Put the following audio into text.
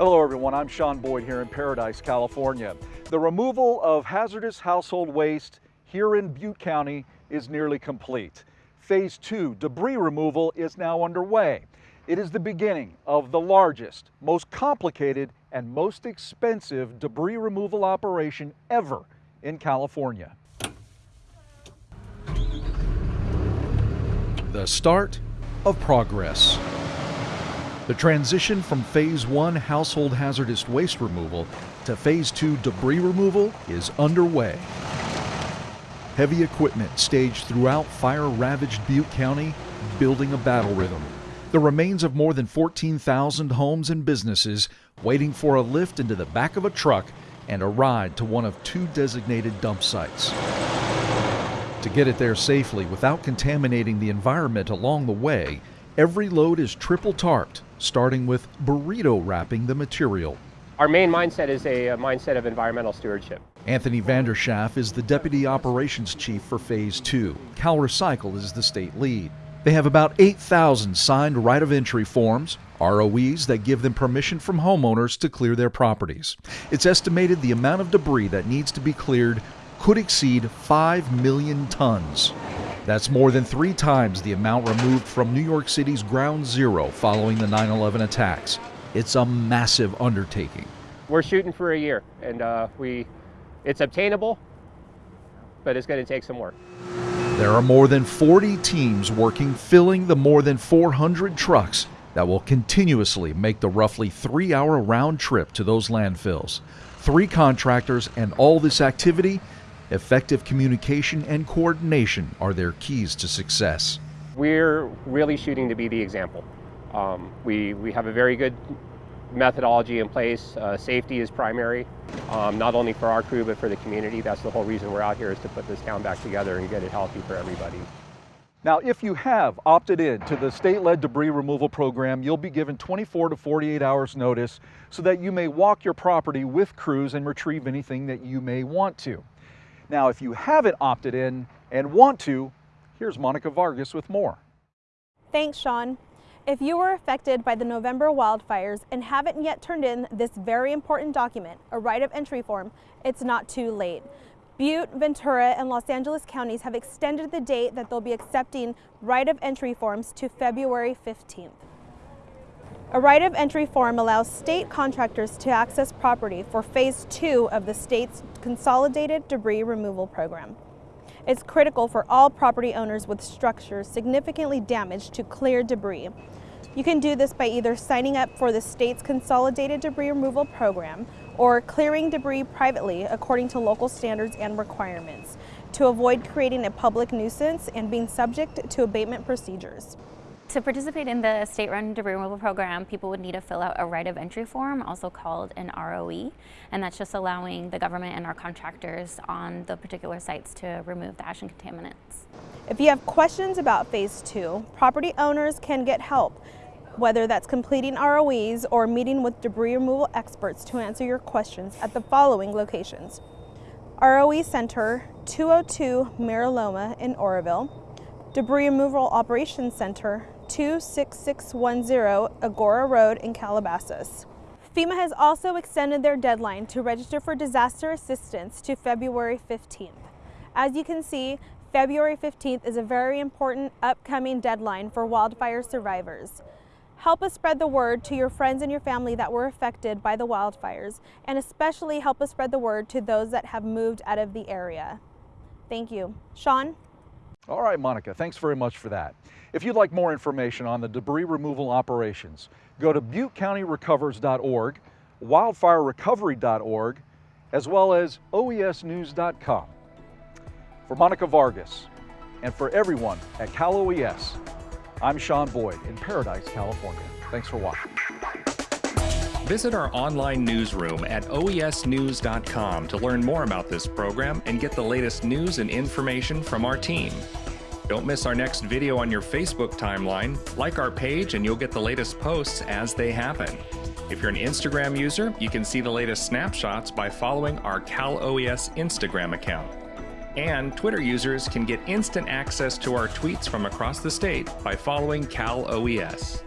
Hello everyone, I'm Sean Boyd here in Paradise, California. The removal of hazardous household waste here in Butte County is nearly complete. Phase two, debris removal, is now underway. It is the beginning of the largest, most complicated, and most expensive debris removal operation ever in California. The start of progress. The transition from Phase 1 household hazardous waste removal to Phase 2 debris removal is underway. Heavy equipment staged throughout fire ravaged Butte County, building a battle rhythm. The remains of more than 14,000 homes and businesses waiting for a lift into the back of a truck and a ride to one of two designated dump sites. To get it there safely without contaminating the environment along the way, every load is triple tarped starting with burrito wrapping the material. Our main mindset is a, a mindset of environmental stewardship. Anthony Vanderschaff is the Deputy Operations Chief for Phase 2. CalRecycle is the state lead. They have about 8,000 signed right of entry forms, ROEs that give them permission from homeowners to clear their properties. It's estimated the amount of debris that needs to be cleared could exceed 5 million tons. That's more than three times the amount removed from New York City's ground zero following the 9 11 attacks. It's a massive undertaking. We're shooting for a year, and uh, we, it's obtainable, but it's going to take some work. There are more than 40 teams working, filling the more than 400 trucks that will continuously make the roughly three hour round trip to those landfills. Three contractors, and all this activity Effective communication and coordination are their keys to success. We're really shooting to be the example. Um, we, we have a very good methodology in place. Uh, safety is primary, um, not only for our crew, but for the community. That's the whole reason we're out here is to put this town back together and get it healthy for everybody. Now, if you have opted in to the state-led debris removal program, you'll be given 24 to 48 hours notice so that you may walk your property with crews and retrieve anything that you may want to. Now, if you haven't opted in and want to, here's Monica Vargas with more. Thanks, Sean. If you were affected by the November wildfires and haven't yet turned in this very important document, a right of entry form, it's not too late. Butte, Ventura, and Los Angeles counties have extended the date that they'll be accepting right of entry forms to February 15th. A right of entry form allows state contractors to access property for phase two of the state's consolidated debris removal program. It's critical for all property owners with structures significantly damaged to clear debris. You can do this by either signing up for the state's consolidated debris removal program or clearing debris privately according to local standards and requirements to avoid creating a public nuisance and being subject to abatement procedures. To participate in the state-run debris removal program, people would need to fill out a right of entry form, also called an ROE, and that's just allowing the government and our contractors on the particular sites to remove the ash and contaminants. If you have questions about phase two, property owners can get help, whether that's completing ROEs or meeting with debris removal experts to answer your questions at the following locations. ROE Center, 202 Mira Loma in Oroville, Debris Removal Operations Center, 26610 Agoura Road in Calabasas. FEMA has also extended their deadline to register for disaster assistance to February 15th. As you can see, February 15th is a very important upcoming deadline for wildfire survivors. Help us spread the word to your friends and your family that were affected by the wildfires, and especially help us spread the word to those that have moved out of the area. Thank you. Sean? All right, Monica, thanks very much for that. If you'd like more information on the debris removal operations, go to buttecountyrecovers.org, wildfirerecovery.org, as well as oesnews.com. For Monica Vargas, and for everyone at Cal OES, I'm Sean Boyd in Paradise, California. Thanks for watching. Visit our online newsroom at oesnews.com to learn more about this program and get the latest news and information from our team. Don't miss our next video on your Facebook timeline. Like our page and you'll get the latest posts as they happen. If you're an Instagram user, you can see the latest snapshots by following our Cal OES Instagram account. And Twitter users can get instant access to our tweets from across the state by following Cal OES.